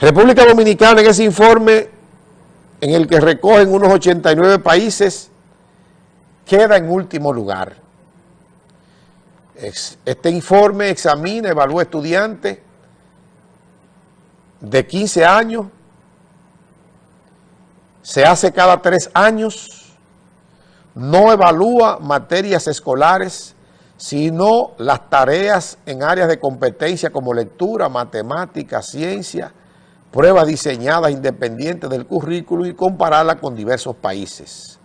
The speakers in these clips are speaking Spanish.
República Dominicana en ese informe en el que recogen unos 89 países, queda en último lugar. Este informe examina, evalúa estudiantes de 15 años, se hace cada tres años, no evalúa materias escolares, sino las tareas en áreas de competencia como lectura, matemática, ciencia, pruebas diseñadas independientes del currículo y compararla con diversos países.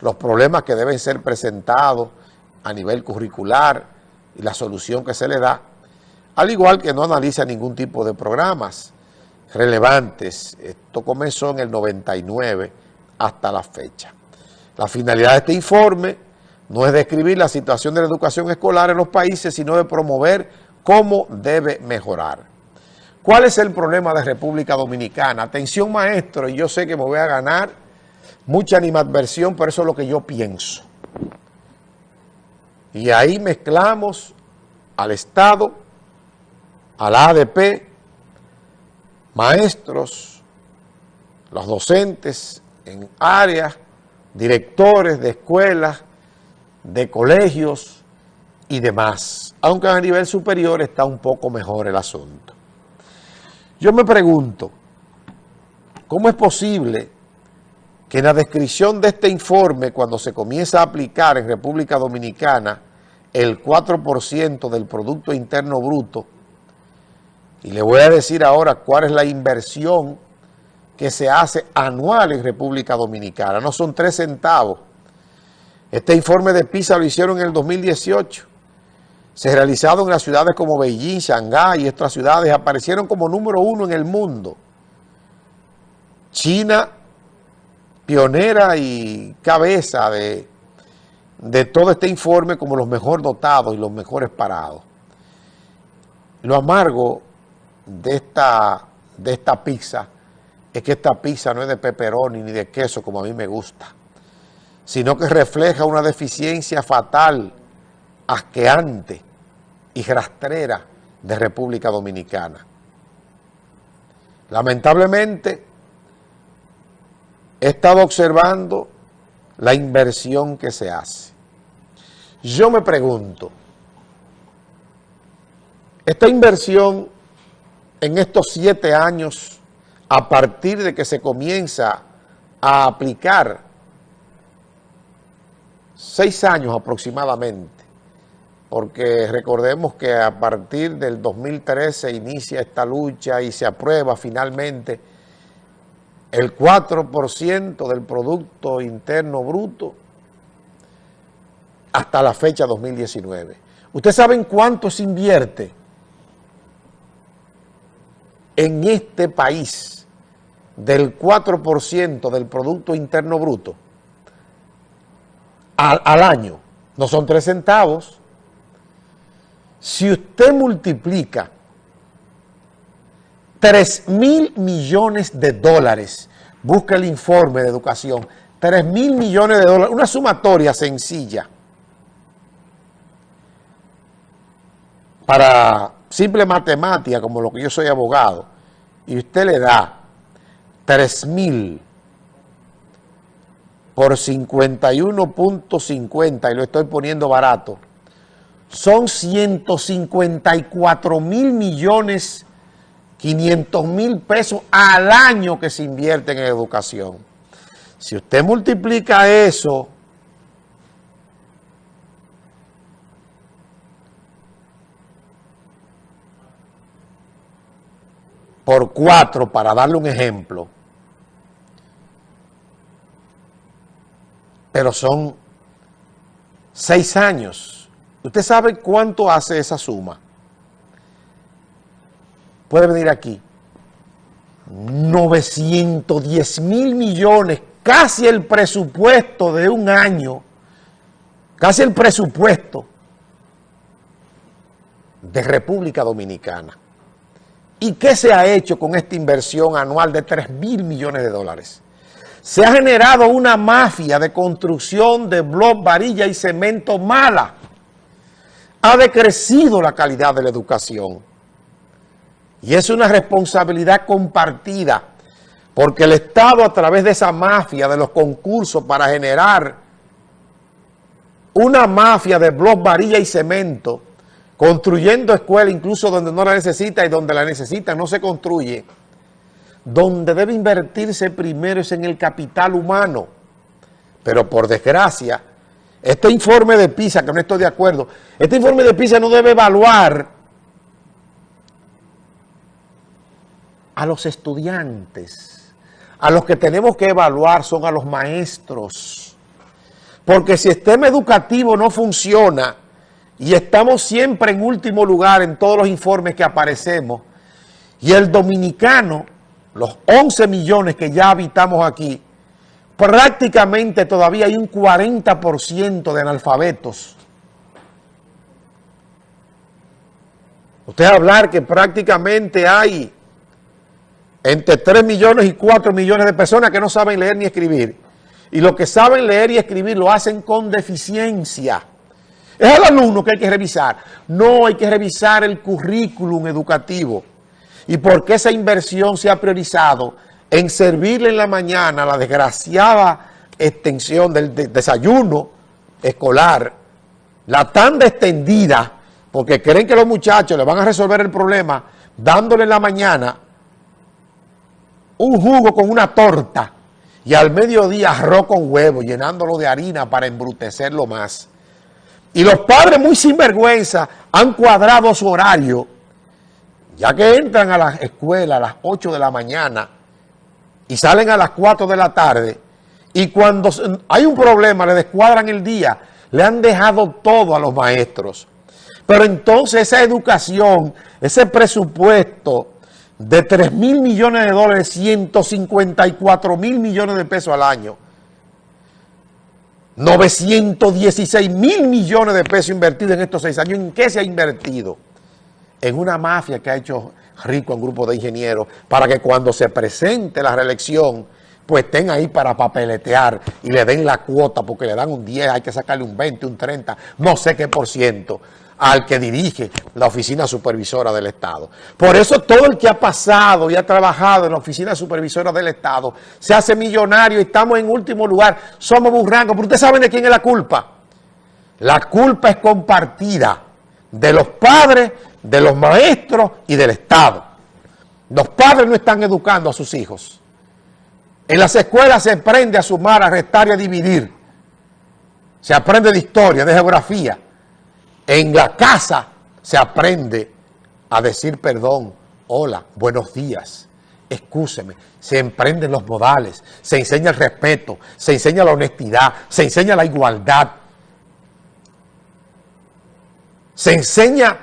Los problemas que deben ser presentados a nivel curricular y la solución que se le da, al igual que no analiza ningún tipo de programas relevantes. Esto comenzó en el 99 hasta la fecha. La finalidad de este informe no es describir la situación de la educación escolar en los países, sino de promover cómo debe mejorar. ¿Cuál es el problema de República Dominicana? Atención maestro, yo sé que me voy a ganar mucha animadversión, pero eso es lo que yo pienso. Y ahí mezclamos al Estado, al ADP, maestros, los docentes en áreas, directores de escuelas, de colegios y demás. Aunque a nivel superior está un poco mejor el asunto. Yo me pregunto, ¿cómo es posible que en la descripción de este informe, cuando se comienza a aplicar en República Dominicana el 4% del Producto Interno Bruto, y le voy a decir ahora cuál es la inversión que se hace anual en República Dominicana, no son tres centavos. Este informe de PISA lo hicieron en el 2018 se realizaron en las ciudades como Beijing, Shanghái y otras ciudades, aparecieron como número uno en el mundo. China, pionera y cabeza de, de todo este informe como los mejor dotados y los mejores parados. Lo amargo de esta, de esta pizza es que esta pizza no es de pepperoni ni de queso como a mí me gusta, sino que refleja una deficiencia fatal asqueante y rastrera de República Dominicana. Lamentablemente, he estado observando la inversión que se hace. Yo me pregunto, esta inversión en estos siete años, a partir de que se comienza a aplicar, seis años aproximadamente, porque recordemos que a partir del 2013 inicia esta lucha y se aprueba finalmente el 4% del Producto Interno Bruto hasta la fecha 2019. ¿Ustedes saben cuánto se invierte en este país del 4% del Producto Interno Bruto al, año? No son tres centavos, si usted multiplica 3 mil millones de dólares, busca el informe de educación, 3 mil millones de dólares, una sumatoria sencilla. Para simple matemática, como lo que yo soy abogado, y usted le da 3 mil por 51.50 y lo estoy poniendo barato, son 154 mil millones 500 mil pesos al año que se invierten en educación. Si usted multiplica eso por cuatro, para darle un ejemplo, pero son seis años ¿Usted sabe cuánto hace esa suma? Puede venir aquí. 910 mil millones, casi el presupuesto de un año, casi el presupuesto de República Dominicana. ¿Y qué se ha hecho con esta inversión anual de 3 mil millones de dólares? Se ha generado una mafia de construcción de blog, varilla y cemento mala ha decrecido la calidad de la educación. Y es una responsabilidad compartida, porque el Estado a través de esa mafia de los concursos para generar una mafia de blog, varilla y cemento, construyendo escuelas incluso donde no la necesita y donde la necesita no se construye, donde debe invertirse primero es en el capital humano. Pero por desgracia, este informe de PISA, que no estoy de acuerdo, este informe de PISA no debe evaluar a los estudiantes. A los que tenemos que evaluar son a los maestros. Porque si el sistema educativo no funciona y estamos siempre en último lugar en todos los informes que aparecemos, y el dominicano, los 11 millones que ya habitamos aquí, prácticamente todavía hay un 40% de analfabetos. Usted hablar que prácticamente hay entre 3 millones y 4 millones de personas que no saben leer ni escribir. Y los que saben leer y escribir lo hacen con deficiencia. Es el alumno que hay que revisar. No, hay que revisar el currículum educativo. Y por qué esa inversión se ha priorizado en servirle en la mañana la desgraciada extensión del desayuno escolar, la tanda extendida, porque creen que los muchachos le van a resolver el problema dándole en la mañana un jugo con una torta y al mediodía arroz con huevo, llenándolo de harina para embrutecerlo más. Y los padres muy sinvergüenza han cuadrado su horario, ya que entran a la escuela a las 8 de la mañana y salen a las 4 de la tarde, y cuando hay un problema le descuadran el día, le han dejado todo a los maestros. Pero entonces esa educación, ese presupuesto de 3 mil millones de dólares, 154 mil millones de pesos al año, 916 mil millones de pesos invertidos en estos seis años. ¿En qué se ha invertido? En una mafia que ha hecho rico un grupo de ingenieros para que cuando se presente la reelección, pues estén ahí para papeletear y le den la cuota porque le dan un 10, hay que sacarle un 20, un 30, no sé qué por ciento al que dirige la oficina supervisora del Estado. Por eso todo el que ha pasado y ha trabajado en la oficina supervisora del Estado se hace millonario y estamos en último lugar, somos burrangos, pero ustedes saben de quién es la culpa. La culpa es compartida de los padres, de los maestros y del Estado. Los padres no están educando a sus hijos. En las escuelas se aprende a sumar, a restar y a dividir. Se aprende de historia, de geografía. En la casa se aprende a decir perdón, hola, buenos días, excúseme. Se emprenden los modales, se enseña el respeto, se enseña la honestidad, se enseña la igualdad. Se enseña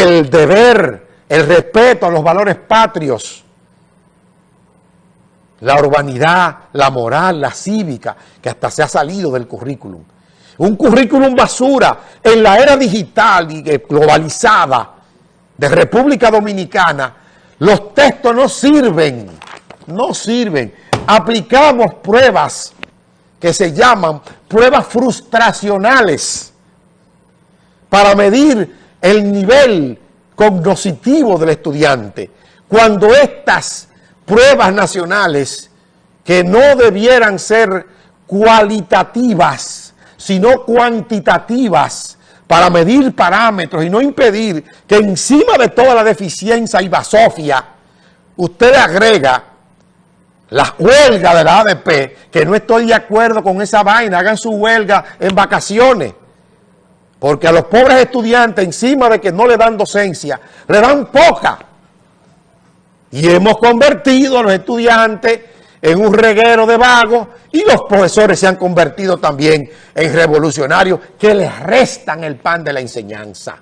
el deber, el respeto a los valores patrios, la urbanidad, la moral, la cívica, que hasta se ha salido del currículum un currículum basura en la era digital y globalizada de República Dominicana, los textos no sirven, no sirven. Aplicamos pruebas que se llaman pruebas frustracionales para medir el nivel cognoscitivo del estudiante. Cuando estas pruebas nacionales, que no debieran ser cualitativas, sino cuantitativas para medir parámetros y no impedir que encima de toda la deficiencia y basofia, usted agrega la huelga de la ADP, que no estoy de acuerdo con esa vaina, hagan su huelga en vacaciones. Porque a los pobres estudiantes, encima de que no le dan docencia, le dan poca. Y hemos convertido a los estudiantes en un reguero de vagos y los profesores se han convertido también en revolucionarios que les restan el pan de la enseñanza.